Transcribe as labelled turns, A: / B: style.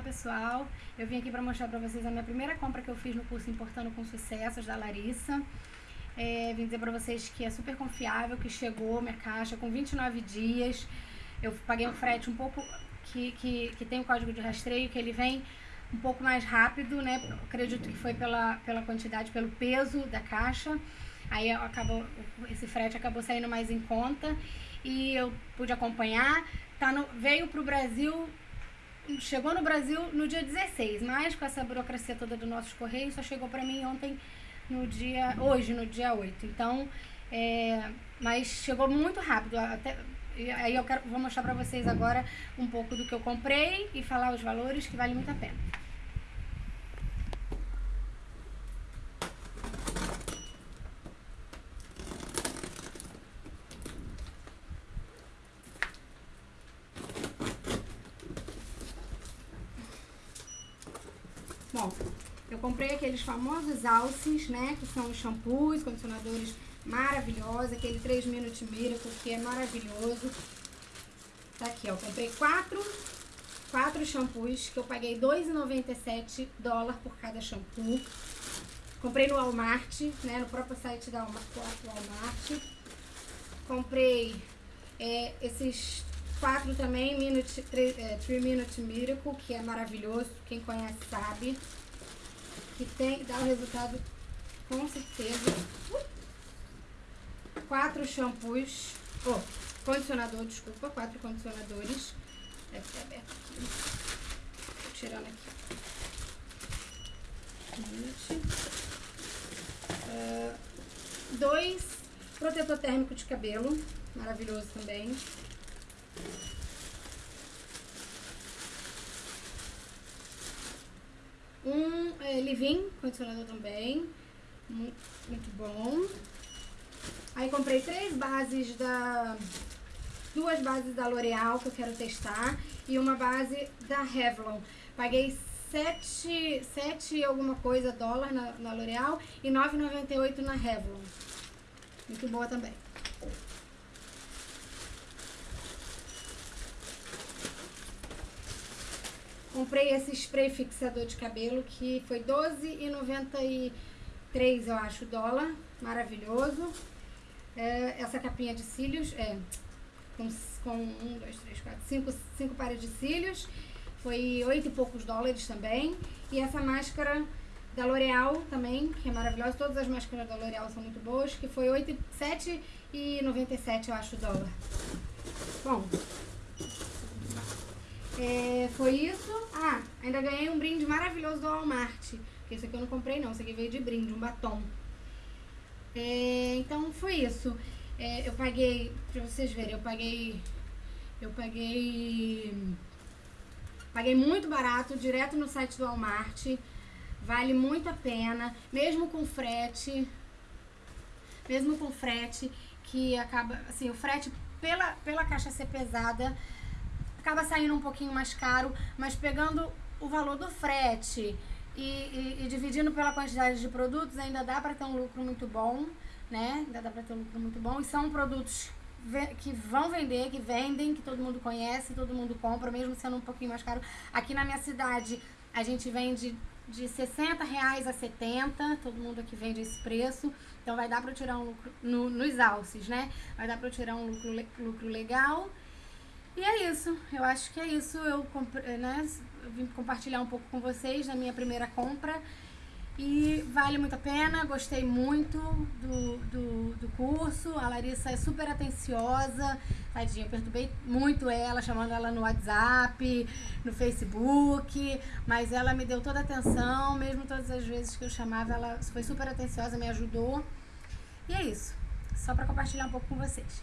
A: Olá pessoal, eu vim aqui para mostrar para vocês a minha primeira compra que eu fiz no curso Importando com Sucessos da Larissa. É, vim dizer para vocês que é super confiável, que chegou minha caixa com 29 dias. Eu paguei um frete um pouco que, que, que tem o código de rastreio, que ele vem um pouco mais rápido, né? Acredito que foi pela, pela quantidade, pelo peso da caixa. Aí acabou, esse frete acabou saindo mais em conta e eu pude acompanhar. Tá no, veio para o Brasil chegou no Brasil no dia 16, mas com essa burocracia toda do nossos correios, só chegou para mim ontem, no dia, hoje, no dia 8. Então, é, mas chegou muito rápido. Até, aí eu quero, vou mostrar para vocês agora um pouco do que eu comprei e falar os valores que vale muito a pena. Bom, eu comprei aqueles famosos alces, né? Que são os shampoos, condicionadores maravilhosos. Aquele 3 Minute Miracle, que é maravilhoso. Tá aqui, ó. Comprei quatro, quatro shampoos, que eu paguei R$2,97 dólar por cada shampoo. Comprei no Walmart, né? No próprio site da Walmart. Comprei é, esses quatro também, Minute, 3, é, Minute Miracle, que é maravilhoso, quem conhece sabe. Que tem, dá o resultado com certeza. Quatro shampoos, oh, condicionador, desculpa, quatro condicionadores. Deve ter aberto aqui. Tô tirando aqui. Uh, dois protetor térmico de cabelo, maravilhoso também. Um é, condicionador também, muito, muito bom. Aí comprei três bases da... Duas bases da L'Oreal que eu quero testar e uma base da Revlon. Paguei 7, 7 alguma coisa dólar na, na L'Oreal e 9,98 na Revlon. Muito boa também. Comprei esse spray fixador de cabelo que foi R$12,93, eu acho, dólar. Maravilhoso. É, essa capinha de cílios, é, com, com um, dois, três, quatro, cinco, cinco pares de cílios. Foi oito e poucos dólares também. E essa máscara da L'Oreal também, que é maravilhosa. Todas as máscaras da L'Oreal são muito boas, que foi R$ 7,97, eu acho, dólar. Bom, é, foi isso. Ah, ainda ganhei um brinde maravilhoso do Walmart. Que esse aqui eu não comprei não, esse aqui veio de brinde, um batom. É, então foi isso. É, eu paguei, pra vocês verem, eu paguei. Eu paguei. Paguei muito barato, direto no site do Walmart. Vale muito a pena, mesmo com frete. Mesmo com frete, que acaba. Assim, o frete pela, pela caixa ser pesada acaba saindo um pouquinho mais caro, mas pegando o valor do frete e, e, e dividindo pela quantidade de produtos, ainda dá para ter um lucro muito bom, né? Ainda dá para ter um lucro muito bom. E são produtos que vão vender, que vendem, que todo mundo conhece, todo mundo compra, mesmo sendo um pouquinho mais caro. Aqui na minha cidade, a gente vende de 60 reais a 70, todo mundo aqui vende esse preço, então vai dar para tirar um lucro no, nos alces, né? Vai dar para tirar um lucro, lucro legal e é isso, eu acho que é isso. Eu, né, vim compartilhar um pouco com vocês na minha primeira compra. E vale muito a pena, gostei muito do, do, do, curso. A Larissa é super atenciosa, tadinha, eu perturbei muito ela, chamando ela no WhatsApp, no Facebook, mas ela me deu toda a atenção, mesmo todas as vezes que eu chamava, ela foi super atenciosa, me ajudou. E é isso, só para compartilhar um pouco com vocês.